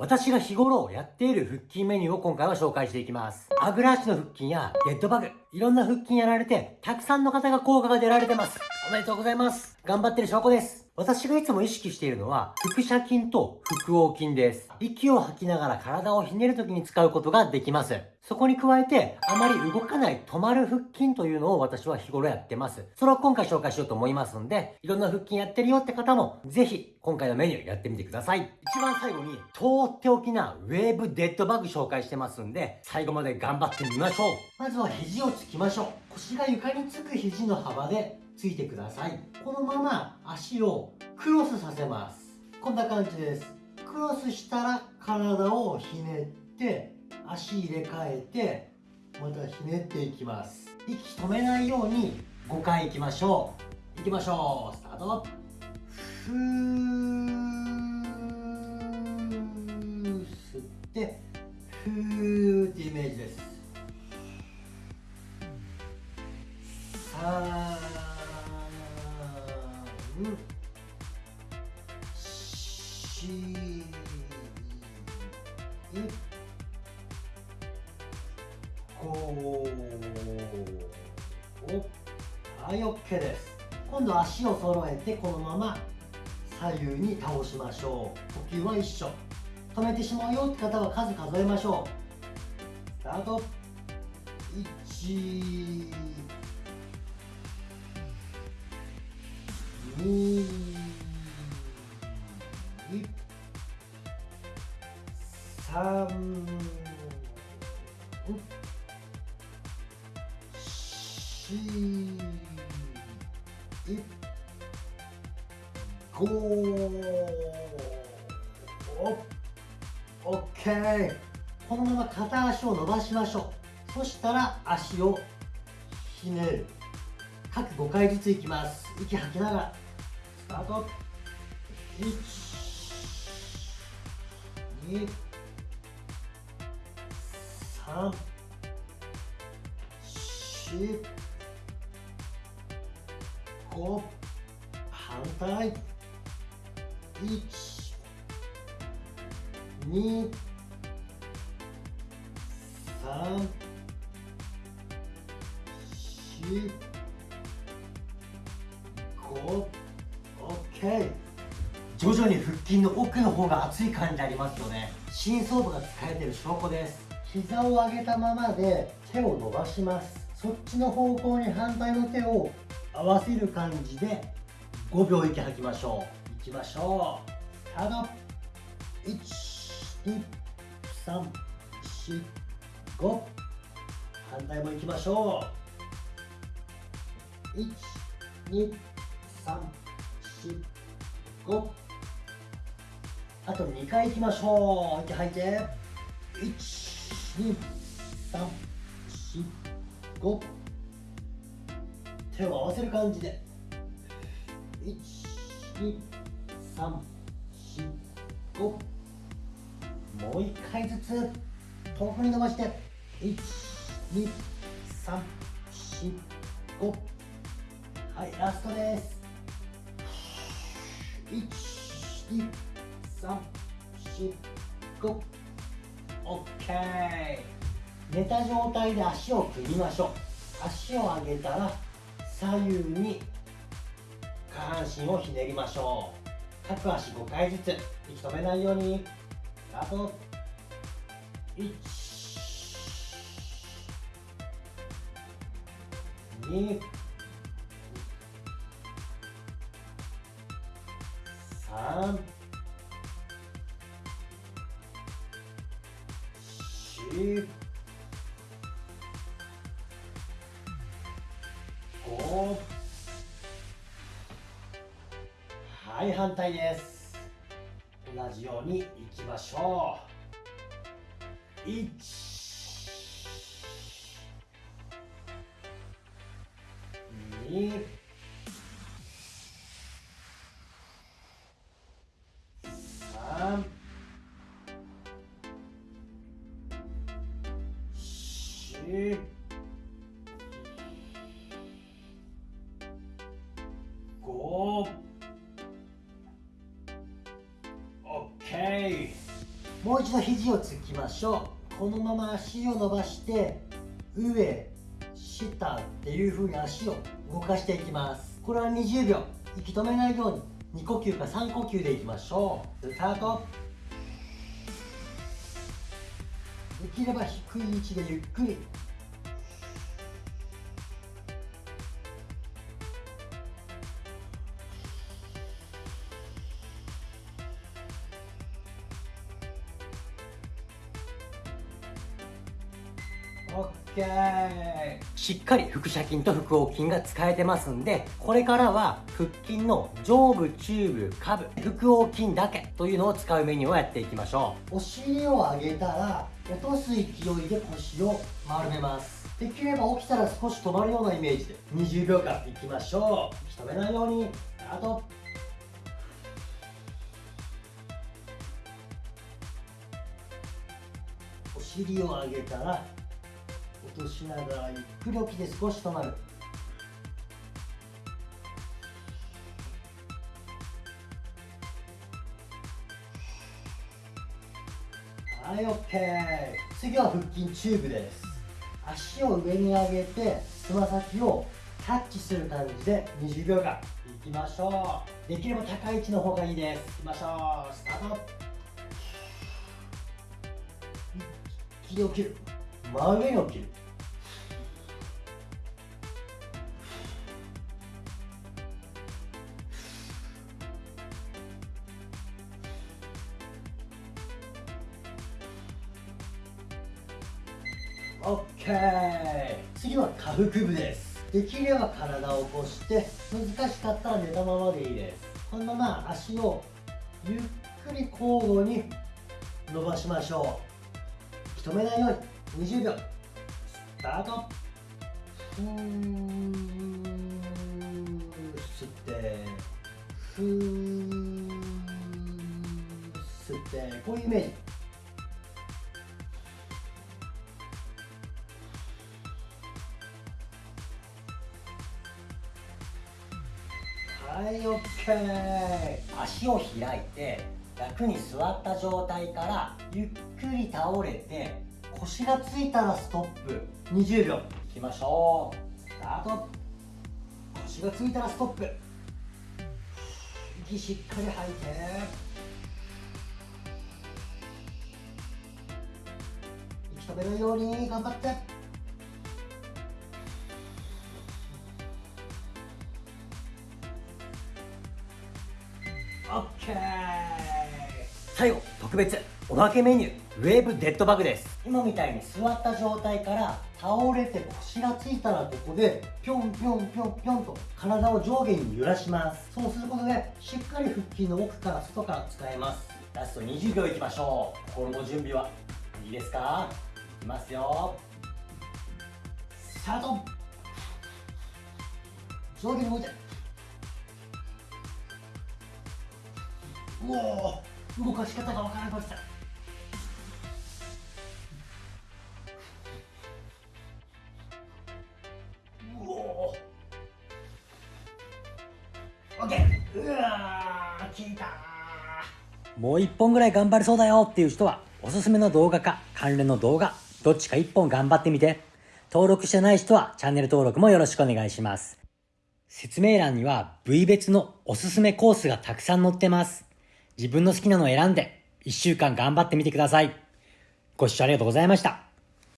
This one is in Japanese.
私が日頃やっている腹筋メニューを今回は紹介していきます。アグラ足の腹筋やデッドバグ、いろんな腹筋やられて、たくさんの方が効果が出られてます。おめでとうございます。頑張ってる証拠です。私がいつも意識しているのは、腹斜筋と腹横筋です。息を吐きながら体をひねる時に使うことができます。そこに加えて、あまり動かない止まる腹筋というのを私は日頃やってます。それを今回紹介しようと思いますんで、いろんな腹筋やってるよって方も、ぜひ今回のメニューやってみてください。一番最後に、とっておきなウェーブデッドバグ紹介してますんで、最後まで頑張ってみましょう。まずは肘をつきましょう。腰が床につく肘の幅でついてください。このまま足をクロスさせます。こんな感じです。クロスしたら体をひねって足入れ替えてまたひねっていきます。息止めないように5回いきましょう。いきましょう。スタート。ふー吸ってふーってイメージです。さあはい OK です。今度足を揃えてこのまま左右に倒しましょう。呼吸は一緒。止めてしまうよって方は数数えましょう。スタート。1 2 3 4 5オッケー。このまま片足を伸ばしましょう。そしたら足をひねる。各5回ずついきます。息吐きながら。タート。1 2 3 4 5反対12345徐々に腹筋の奥の方が熱い感じありますよね。深層部が使えてる証拠です。膝を上げたままで手を伸ばします。そっちの方向に反対の手を合わせる感じで5秒息吐きましょう。いきましょう。スタート。12345反対もいきましょう。12345あと2回いきましょう。息吐いて。12345手を合わせる感じで。12345もう一回ずつ遠くに伸ばして。12345はいラストです。12345 OK 寝た状態で足を組みましょう足を上げたら左右に下半身をひねりましょう各足5回ずつ息止めないようにあと1 2 3はい反対です。同じようにいきましょう。1 2 4 5もう一度肘をつきましょう。このまま足を伸ばして上下っていう風に足を動かしていきます。これは20秒。息止めないように2呼吸か3呼吸でいきましょう。スタート。できれば低い位置でゆっくり。OK しっかり腹斜筋と腹横筋が使えてますんでこれからは腹筋の上部中部下部腹横筋だけというのを使うメニューをやっていきましょう。お尻を上げたら落とす勢いで腰を丸めます。できれば起きたら少し止まるようなイメージで20秒間いきましょう。止めないように。あとお尻を上げたら落としながらゆっくり起きて少し止まる。はい OK 次は腹筋チューブです。足を上に上げてつま先をタッチする感じで20秒間。いきましょう。できれば高い位置の方がいいです。いきましょう。スタート。一気に起きる。真上に起きる。OK 次は下腹部です。できれば体を起こして難しかったら寝たままでいいですこのまま足をゆっくり交互に伸ばしましょう。止めないように20秒スタート。ふー吸ってふー吸ってこういうイメージ。はい OK 足を開いて楽に座った状態からゆっくり倒れて腰がついたらストップ。20秒。いきましょう。スタート。腰がついたらストップ。息しっかり吐いて。息止めないように頑張って。OK 最後特別おまけメニューウェーブデッドバグです。今みたいに座った状態から倒れて腰がついたらここでぴょんぴょんぴょんぴょんと体を上下に揺らします。そうすることでしっかり腹筋の奥から外から使えます。ラスト20秒いきましょう。心の準備はいいですか？いきますよ。スタート。上下に動いて。もう動かし方がわからなくなったうおオッケー。うわー効いたもう一本ぐらい頑張れそうだよっていう人はおすすめの動画か関連の動画どっちか一本頑張ってみて。登録してない人はチャンネル登録もよろしくお願いします。説明欄には部位別のおすすめコースがたくさん載ってます。自分の好きなのを選んで、1週間頑張ってみてください。ご視聴ありがとうございました。